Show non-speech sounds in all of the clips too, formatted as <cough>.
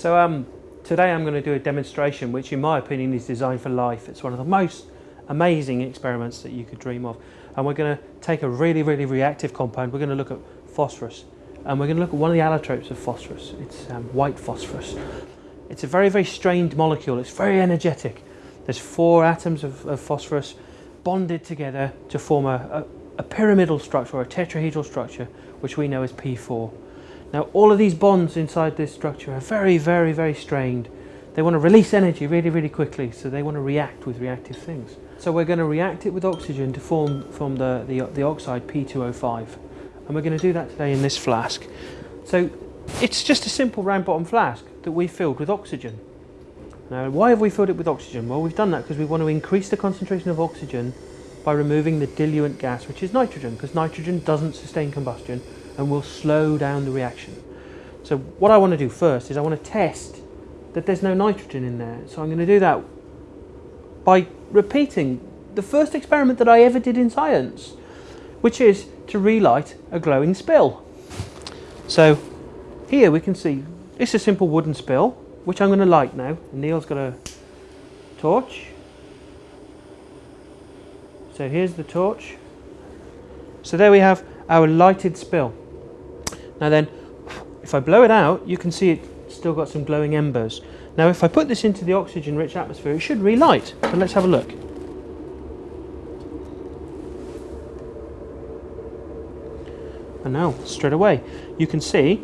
So um, today I'm going to do a demonstration which in my opinion is designed for life. It's one of the most amazing experiments that you could dream of. And we're going to take a really, really reactive compound. We're going to look at phosphorus. And we're going to look at one of the allotropes of phosphorus. It's um, white phosphorus. It's a very, very strained molecule. It's very energetic. There's four atoms of, of phosphorus bonded together to form a, a, a pyramidal structure or a tetrahedral structure, which we know as P4. Now all of these bonds inside this structure are very, very, very strained. They want to release energy really, really quickly, so they want to react with reactive things. So we're going to react it with oxygen to form, form the, the, the oxide P2O5. And we're going to do that today in this flask. So it's just a simple round bottom flask that we filled with oxygen. Now why have we filled it with oxygen? Well we've done that because we want to increase the concentration of oxygen by removing the diluent gas which is nitrogen because nitrogen doesn't sustain combustion and will slow down the reaction. So what I want to do first is I want to test that there's no nitrogen in there. So I'm going to do that by repeating the first experiment that I ever did in science, which is to relight a glowing spill. So here we can see it's a simple wooden spill, which I'm going to light now. Neil's got a torch. So here's the torch. So there we have our lighted spill. Now then, if I blow it out, you can see it's still got some glowing embers. Now if I put this into the oxygen-rich atmosphere, it should relight. So let's have a look. And now, straight away, you can see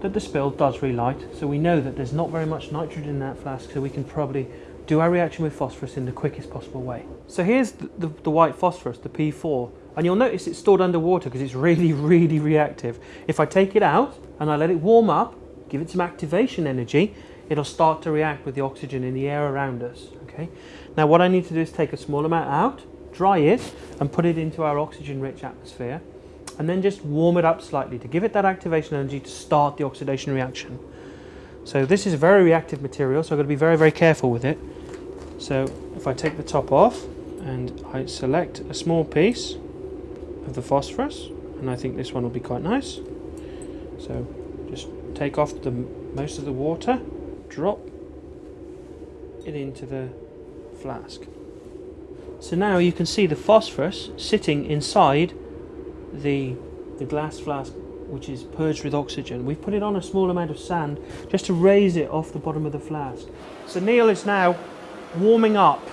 that the spill does relight. So we know that there's not very much nitrogen in that flask, so we can probably do our reaction with phosphorus in the quickest possible way. So here's the, the, the white phosphorus, the P4, and you'll notice it's stored underwater because it's really, <laughs> really reactive. If I take it out and I let it warm up, give it some activation energy, it'll start to react with the oxygen in the air around us. Okay. Now what I need to do is take a small amount out, dry it, and put it into our oxygen-rich atmosphere, and then just warm it up slightly to give it that activation energy to start the oxidation reaction. So this is a very reactive material, so I've got to be very, very careful with it. So if I take the top off and I select a small piece, of the phosphorus and I think this one will be quite nice. So just take off the most of the water drop it into the flask. So now you can see the phosphorus sitting inside the the glass flask which is purged with oxygen. We've put it on a small amount of sand just to raise it off the bottom of the flask. So Neil is now warming up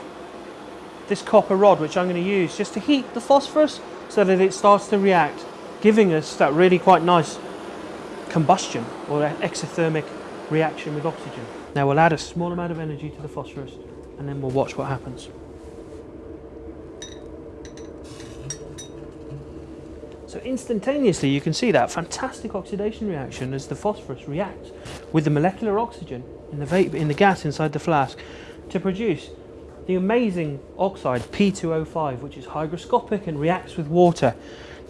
this copper rod which I'm going to use just to heat the phosphorus so that it starts to react, giving us that really quite nice combustion or exothermic reaction with oxygen. Now we'll add a small amount of energy to the phosphorus and then we'll watch what happens. So instantaneously you can see that fantastic oxidation reaction as the phosphorus reacts with the molecular oxygen in the, vapor, in the gas inside the flask to produce the amazing oxide P2O5 which is hygroscopic and reacts with water.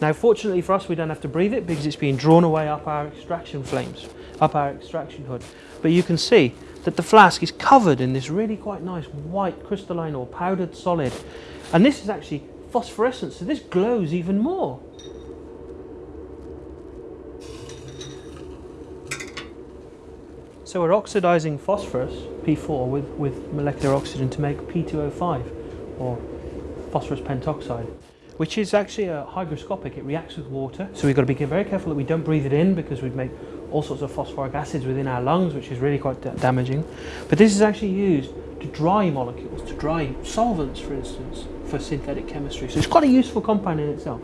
Now fortunately for us we don't have to breathe it because it's being drawn away up our extraction flames, up our extraction hood. But you can see that the flask is covered in this really quite nice white crystalline or powdered solid. And this is actually phosphorescent so this glows even more. So we're oxidizing phosphorus, P4, with, with molecular oxygen to make P2O5, or phosphorus pentoxide, which is actually a hygroscopic, it reacts with water. So we've got to be very careful that we don't breathe it in because we'd make all sorts of phosphoric acids within our lungs, which is really quite damaging. But this is actually used to dry molecules, to dry solvents, for instance, for synthetic chemistry. So it's quite a useful compound in itself.